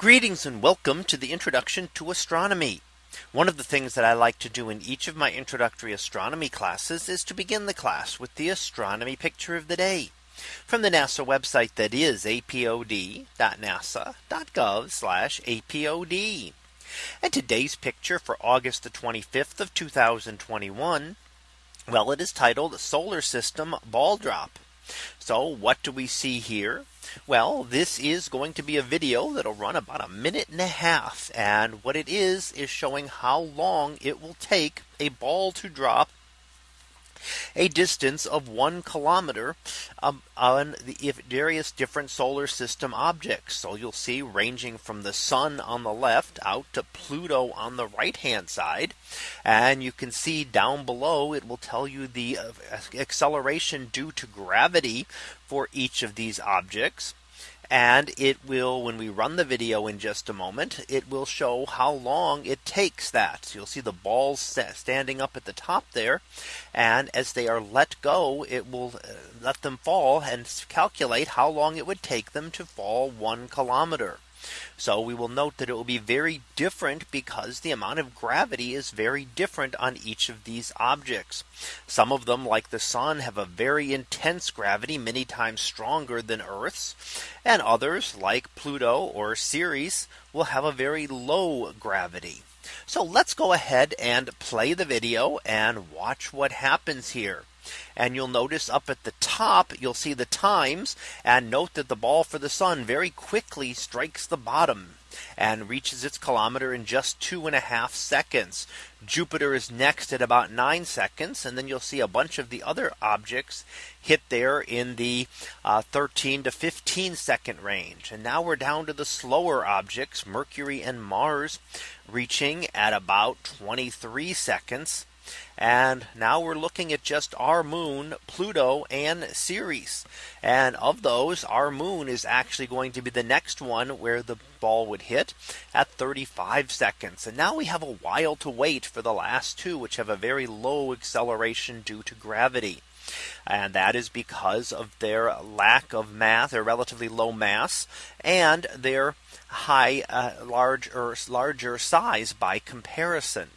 Greetings and welcome to the introduction to astronomy. One of the things that I like to do in each of my introductory astronomy classes is to begin the class with the astronomy picture of the day from the NASA website that is apod.nasa.gov apod. And today's picture for August the 25th of 2021. Well, it is titled Solar System Ball Drop. So what do we see here? Well, this is going to be a video that'll run about a minute and a half. And what it is is showing how long it will take a ball to drop a distance of one kilometer um, on the various different solar system objects. So you'll see ranging from the sun on the left out to Pluto on the right hand side. And you can see down below it will tell you the uh, acceleration due to gravity for each of these objects. And it will when we run the video in just a moment, it will show how long it takes that. So you'll see the balls standing up at the top there. And as they are let go, it will uh, let them fall and calculate how long it would take them to fall one kilometer. So we will note that it will be very different because the amount of gravity is very different on each of these objects. Some of them like the sun have a very intense gravity many times stronger than Earth's. And others like Pluto or Ceres will have a very low gravity. So let's go ahead and play the video and watch what happens here. And you'll notice up at the top, you'll see the times and note that the ball for the sun very quickly strikes the bottom and reaches its kilometer in just two and a half seconds. Jupiter is next at about nine seconds. And then you'll see a bunch of the other objects hit there in the uh, 13 to 15 second range. And now we're down to the slower objects, Mercury and Mars reaching at about 23 seconds. And now we're looking at just our moon, Pluto and Ceres. And of those, our moon is actually going to be the next one where the ball would hit at 35 seconds. And now we have a while to wait for the last two, which have a very low acceleration due to gravity. And that is because of their lack of mass, their relatively low mass, and their high, uh, larger, larger size by comparison.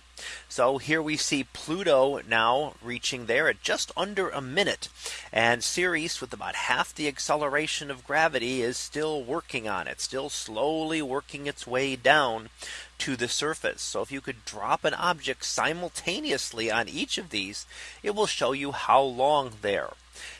So here we see Pluto now reaching there at just under a minute. And Ceres with about half the acceleration of gravity is still working on it, still slowly working its way down to the surface. So if you could drop an object simultaneously on each of these, it will show you how long there.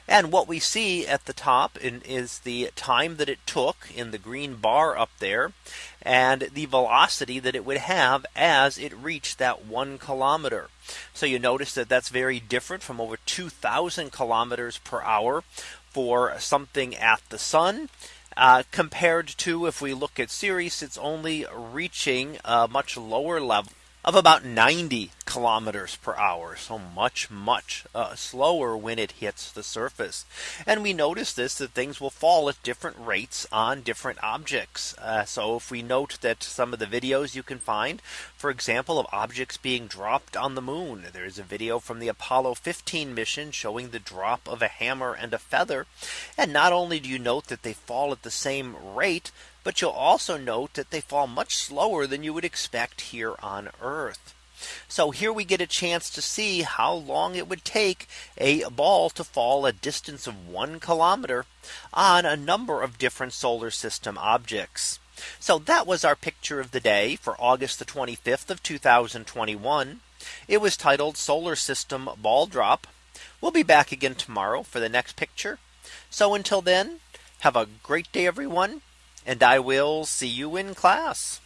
And what we see at the top is the time that it took in the green bar up there and the velocity that it would have as it reached that one kilometer. So you notice that that's very different from over 2000 kilometers per hour for something at the sun. Uh, compared to if we look at Ceres, it's only reaching a much lower level of about 90 kilometers per hour. So much, much uh, slower when it hits the surface. And we notice this that things will fall at different rates on different objects. Uh, so if we note that some of the videos you can find, for example, of objects being dropped on the moon, there is a video from the Apollo 15 mission showing the drop of a hammer and a feather. And not only do you note that they fall at the same rate, but you'll also note that they fall much slower than you would expect here on Earth. So here we get a chance to see how long it would take a ball to fall a distance of one kilometer on a number of different solar system objects. So that was our picture of the day for August the 25th of 2021. It was titled Solar System Ball Drop. We'll be back again tomorrow for the next picture. So until then, have a great day, everyone and I will see you in class.